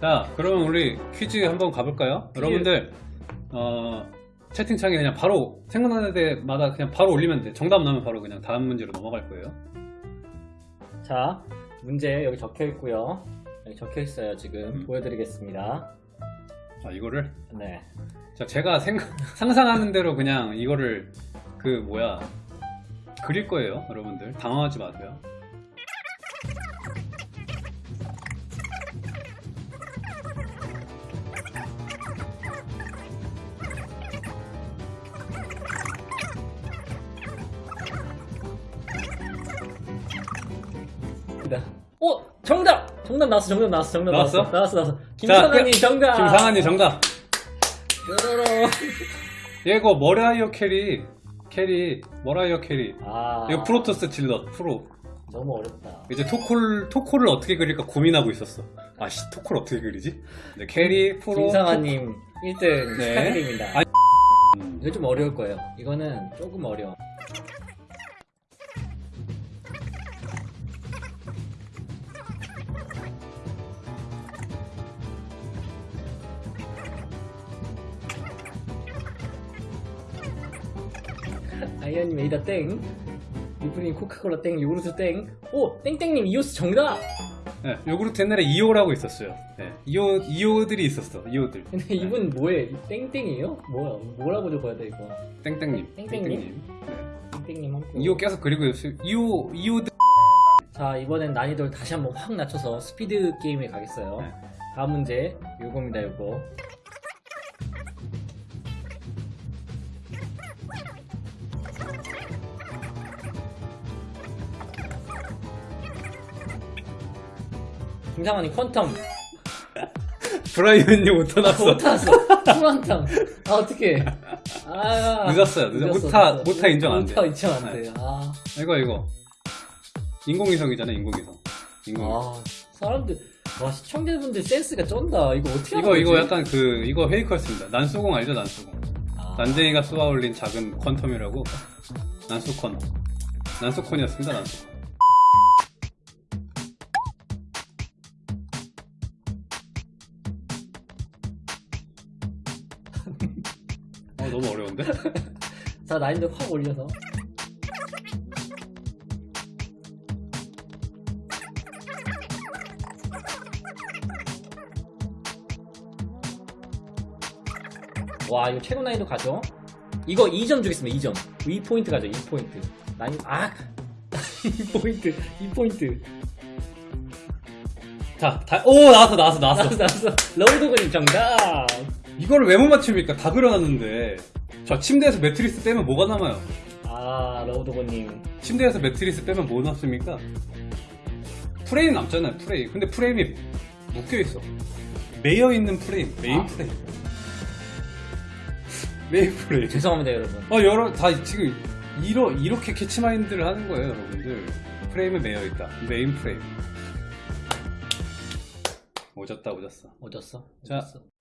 자, 그럼 우리 퀴즈 한번 가볼까요? 퀴즈. 여러분들, 어, 채팅창에 그냥 바로 생각나는 데마다 그냥 바로 올리면 돼. 정답 나오면 바로 그냥 다음 문제로 넘어갈 거예요. 자, 문제 여기 적혀 있고요. 여기 적혀 있어요. 지금 음. 보여드리겠습니다. 자, 이거를. 네. 자, 제가 생각, 상상하는 대로 그냥 이거를 그 뭐야 그릴 거예요, 여러분들. 당황하지 마세요. 오! 정답! 정답 나왔어, 정답 나왔어, 정답 나왔어? 나왔어. 나왔어, 나왔어. 김상환님 정답! 김상환님 정답. 이거 머라이어 캐리, 캐리, 머라이어 캐리. 아. 이거 프로토스 질럿 프로. 너무 어렵다. 이제 토콜 토콜을 어떻게 그릴까 고민하고 있었어. 아 씨 토콜 어떻게 그리지? 네, 캐리 프로. 김상환님 1등 네. 축하드립니다. 음, 이거 좀 어려울 거예요. 이거는 조금 어려워. 아이언님 에이다 땡. 리프님 코카콜라 땡. 요구르트 땡. 오! 땡땡님 이오스 정답! 네, 요구르트 옛날에 이오라고 있었어요. 네, 이오 이오들이 있었어. 이오들. 근데 이분 뭐해? 땡땡이에요? 뭐야? 뭐라고 적어야 돼 이거? 땡땡님. 땡땡님? 네. 땡땡님 한 표. 이오 계속 그리고 있어요. 이오 이오들. 자 이번엔 난이도를 다시 한번 확 낮춰서 스피드 게임에 가겠어요 네. 다음 문제 요겁니다 요거 김상환이 퀀텀 브라이언이 오타 났어. 못탔어 큐안텀 아 어떡해 아 늦었어요. 늦었- 오타- 오타 인정 안 돼. 오타 인정 안 네. 돼. 아, 이거 이거. 인공위성이잖아 인공위성. 인공. 아 사람들 와 시청자분들 센스가 쩐다 이거 어떻게 이거 이거 거지? 약간 그 이거 페이커였습니다. 난수공 알죠 난수공. 아. 난쟁이가 쏘아 올린 작은 퀀텀이라고 난수콘 난수콘이었습니다 난수콘 어 너무 어려운데? 자 난이도 확 올려서. 와 이거 최고 난이도 가죠? 이거 2점 주겠습니다 2점. 2포인트 가죠 2포인트. 난이 아! 2포인트 2포인트. 자, 다, 오 나왔어 나왔어 나왔어. 나왔어 나왔어. 러우도그님 정답 이걸 왜 못 맞춥니까? 다 그려놨는데 저 침대에서 매트리스 빼면 뭐가 남아요? 아 러우도그님 침대에서 매트리스 빼면 뭐 남습니까? 프레임 남잖아요 프레임 근데 프레임이 묶여있어 매여있는 프레임 메인 아. 프레임 메인 프레임 죄송합니다 여러분 어 여러 다 지금 이러, 이렇게 캐치마인드를 하는 거예요 여러분들 프레임에 매여있다 메인 프레임 오졌다 오졌어 오졌어? 자. 오졌어?